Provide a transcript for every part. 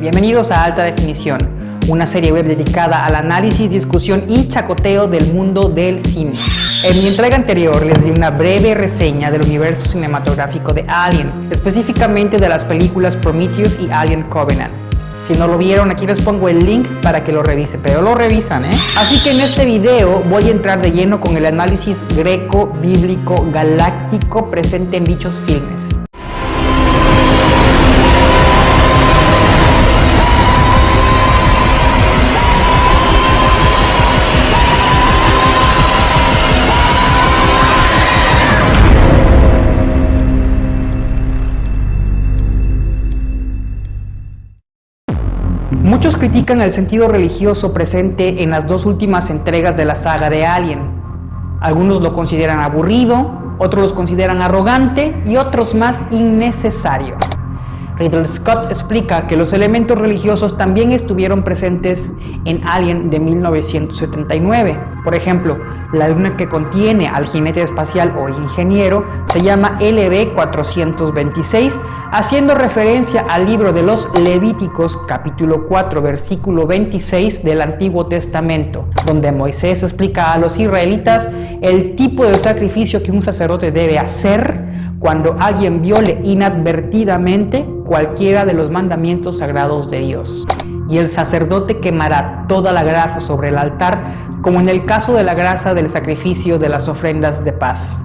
Bienvenidos a Alta Definición, una serie web dedicada al análisis, discusión y chacoteo del mundo del cine. En mi entrega anterior les di una breve reseña del universo cinematográfico de Alien, específicamente de las películas Prometheus y Alien Covenant. Si no lo vieron, aquí les pongo el link para que lo revisen, pero lo revisan, ¿eh? Así que en este video voy a entrar de lleno con el análisis greco-bíblico galáctico presente en dichos filmes. Critican el sentido religioso presente en las dos últimas entregas de la saga de Alien. Algunos lo consideran aburrido, otros lo consideran arrogante y otros más innecesario. Riddle Scott explica que los elementos religiosos también estuvieron presentes en Alien de 1979. Por ejemplo, la luna que contiene al jinete espacial o ingeniero se llama LB-426, haciendo referencia al libro de los Levíticos capítulo 4 versículo 26 del Antiguo Testamento, donde Moisés explica a los israelitas el tipo de sacrificio que un sacerdote debe hacer cuando alguien viole inadvertidamente cualquiera de los mandamientos sagrados de Dios. Y el sacerdote quemará toda la grasa sobre el altar, como en el caso de la grasa del sacrificio de las ofrendas de paz.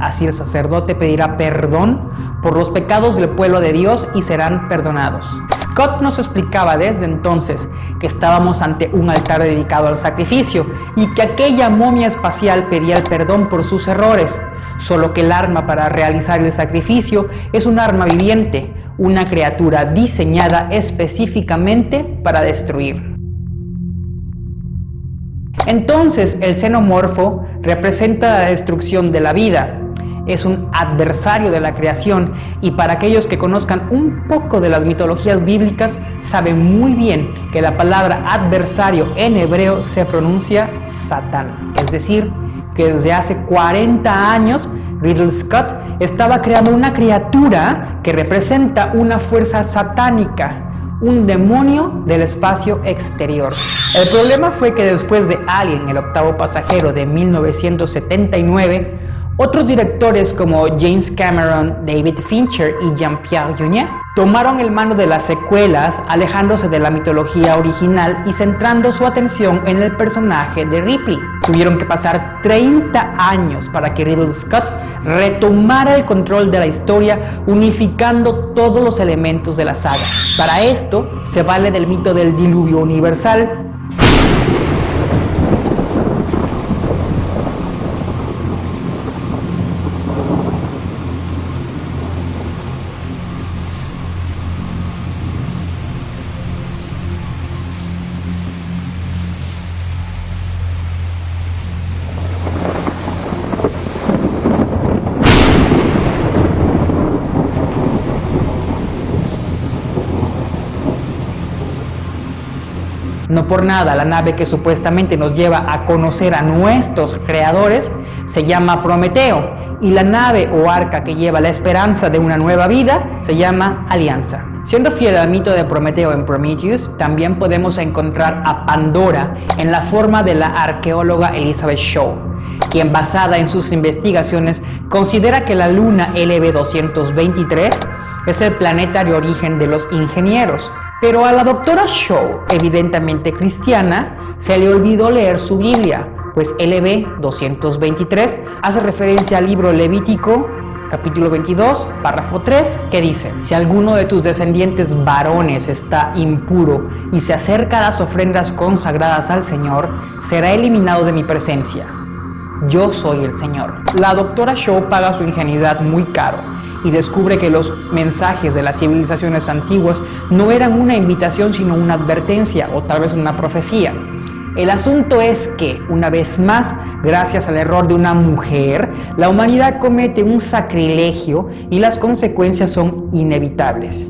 Así el sacerdote pedirá perdón por los pecados del pueblo de Dios y serán perdonados. Scott nos explicaba desde entonces que estábamos ante un altar dedicado al sacrificio y que aquella momia espacial pedía el perdón por sus errores, solo que el arma para realizar el sacrificio es un arma viviente, una criatura diseñada específicamente para destruir. Entonces el xenomorfo representa la destrucción de la vida, es un adversario de la creación. Y para aquellos que conozcan un poco de las mitologías bíblicas saben muy bien que la palabra adversario en hebreo se pronuncia Satán, es decir, que desde hace 40 años Riddle Scott estaba creando una criatura que representa una fuerza satánica, un demonio del espacio exterior. El problema fue que después de Alien, el octavo pasajero de 1979, otros directores como James Cameron, David Fincher y Jean-Pierre Jeunet tomaron el mano de las secuelas alejándose de la mitología original y centrando su atención en el personaje de Ripley. Tuvieron que pasar 30 años para que Ridley Scott retomara el control de la historia unificando todos los elementos de la saga. Para esto se vale del mito del diluvio universal, No por nada, la nave que supuestamente nos lleva a conocer a nuestros creadores se llama Prometeo y la nave o arca que lleva la esperanza de una nueva vida se llama Alianza. Siendo fiel al mito de Prometeo en Prometheus, también podemos encontrar a Pandora en la forma de la arqueóloga Elizabeth Shaw, quien basada en sus investigaciones considera que la luna LB223 es el planeta de origen de los ingenieros, pero a la doctora Shaw, evidentemente cristiana, se le olvidó leer su Biblia, pues LB 223 hace referencia al libro Levítico capítulo 22, párrafo 3, que dice, si alguno de tus descendientes varones está impuro y se acerca a las ofrendas consagradas al Señor, será eliminado de mi presencia. Yo soy el Señor. La doctora Shaw paga su ingenuidad muy caro y descubre que los mensajes de las civilizaciones antiguas no eran una invitación sino una advertencia o tal vez una profecía. El asunto es que, una vez más, gracias al error de una mujer, la humanidad comete un sacrilegio y las consecuencias son inevitables.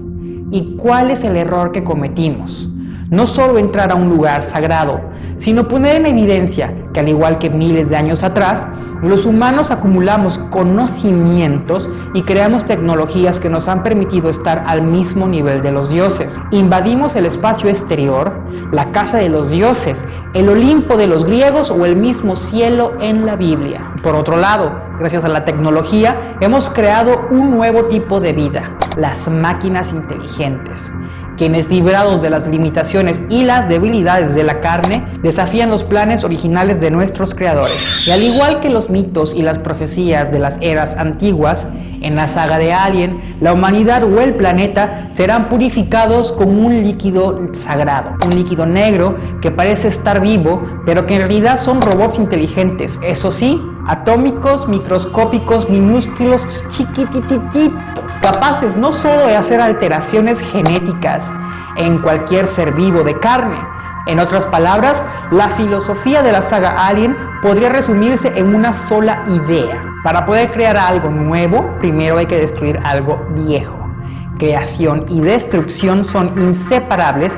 ¿Y cuál es el error que cometimos? No solo entrar a un lugar sagrado, sino poner en evidencia que al igual que miles de años atrás, Los humanos acumulamos conocimientos y creamos tecnologías que nos han permitido estar al mismo nivel de los dioses. Invadimos el espacio exterior, la casa de los dioses, el Olimpo de los griegos o el mismo cielo en la Biblia. Por otro lado, gracias a la tecnología, hemos creado un nuevo tipo de vida, las máquinas inteligentes quienes librados de las limitaciones y las debilidades de la carne, desafían los planes originales de nuestros creadores. Y al igual que los mitos y las profecías de las eras antiguas, en la saga de Alien, la humanidad o el planeta serán purificados con un líquido sagrado, un líquido negro que parece estar vivo, pero que en realidad son robots inteligentes, eso sí, atómicos, microscópicos, minúsculos, chiquitititos, capaces no solo de hacer alteraciones genéticas en cualquier ser vivo de carne, en otras palabras, la filosofía de la saga Alien podría resumirse en una sola idea. Para poder crear algo nuevo, primero hay que destruir algo viejo. Creación y destrucción son inseparables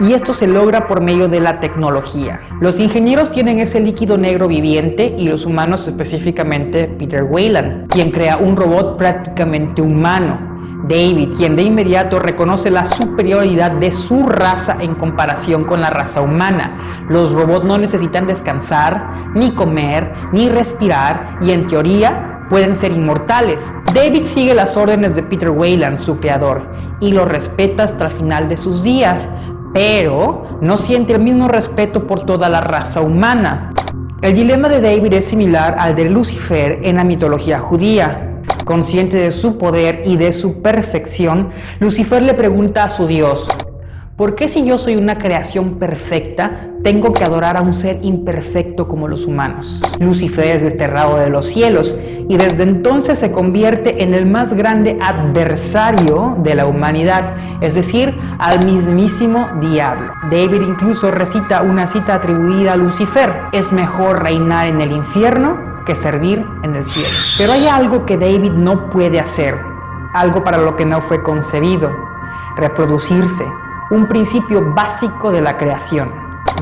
y esto se logra por medio de la tecnología. Los ingenieros tienen ese líquido negro viviente y los humanos específicamente Peter Weyland, quien crea un robot prácticamente humano. David, quien de inmediato reconoce la superioridad de su raza en comparación con la raza humana. Los robots no necesitan descansar, ni comer, ni respirar y en teoría pueden ser inmortales. David sigue las órdenes de Peter Weyland, su creador, y lo respeta hasta el final de sus días, pero no siente el mismo respeto por toda la raza humana. El dilema de David es similar al de Lucifer en la mitología judía. Consciente de su poder y de su perfección, Lucifer le pregunta a su Dios, ¿por qué si yo soy una creación perfecta, tengo que adorar a un ser imperfecto como los humanos? Lucifer es desterrado de los cielos y desde entonces se convierte en el más grande adversario de la humanidad, es decir, al mismísimo diablo. David incluso recita una cita atribuida a Lucifer, es mejor reinar en el infierno que servir en el cielo. Pero hay algo que David no puede hacer, algo para lo que no fue concebido, reproducirse, un principio básico de la creación.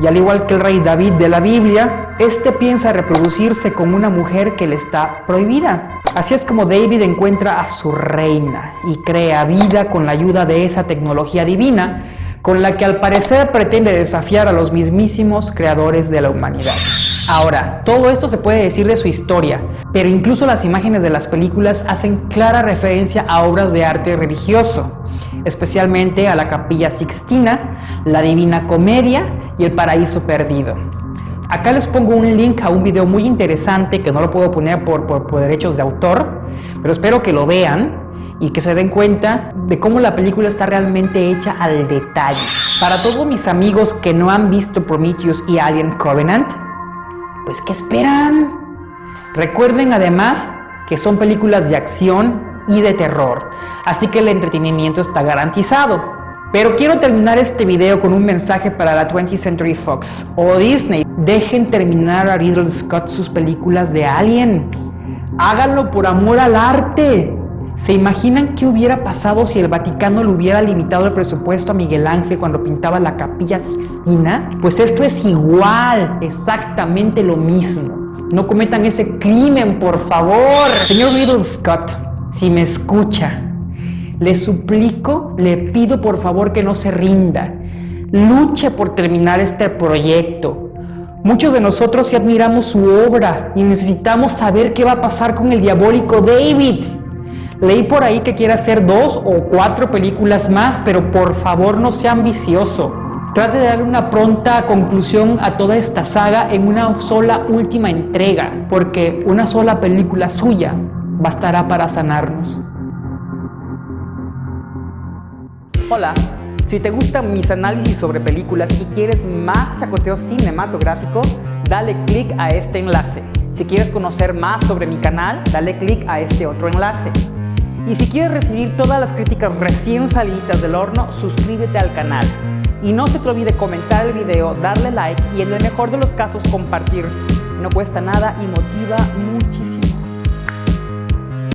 Y al igual que el rey David de la Biblia, este piensa reproducirse con una mujer que le está prohibida. Así es como David encuentra a su reina y crea vida con la ayuda de esa tecnología divina con la que al parecer pretende desafiar a los mismísimos creadores de la humanidad. Ahora, todo esto se puede decir de su historia, pero incluso las imágenes de las películas hacen clara referencia a obras de arte religioso, especialmente a la Capilla Sixtina, la Divina Comedia y el Paraíso Perdido. Acá les pongo un link a un video muy interesante que no lo puedo poner por, por, derechos de autor, pero espero que lo vean y que se den cuenta de cómo la película está realmente hecha al detalle. Para todos mis amigos que no han visto Prometheus y Alien Covenant, pues ¿qué esperan? Recuerden además que son películas de acción y de terror, así que el entretenimiento está garantizado. Pero quiero terminar este video con un mensaje para la 20th Century Fox o Disney. Dejen terminar a Ridley Scott sus películas de Alien. Háganlo por amor al arte. ¿Se imaginan qué hubiera pasado si el Vaticano le hubiera limitado el presupuesto a Miguel Ángel cuando pintaba la capilla Sixtina? Pues esto es igual, exactamente lo mismo. No cometan ese crimen, por favor. Señor Ridley Scott, si me escucha, le suplico, le pido por favor que no se rinda. Luche por terminar este proyecto. Muchos de nosotros sí admiramos su obra y necesitamos saber qué va a pasar con el diabólico David. Leí por ahí que quiere hacer dos o cuatro películas más, pero por favor no sea ambicioso. Trate de darle una pronta conclusión a toda esta saga en una sola última entrega, porque una sola película suya bastará para sanarnos. Hola, si te gustan mis análisis sobre películas y quieres más chacoteo cinematográfico, dale click a este enlace. Si quieres conocer más sobre mi canal, dale click a este otro enlace. Y si quieres recibir todas las críticas recién salidas del horno, suscríbete al canal. Y no se te olvide comentar el video, darle like y en el mejor de los casos compartir. No cuesta nada y motiva muchísimo.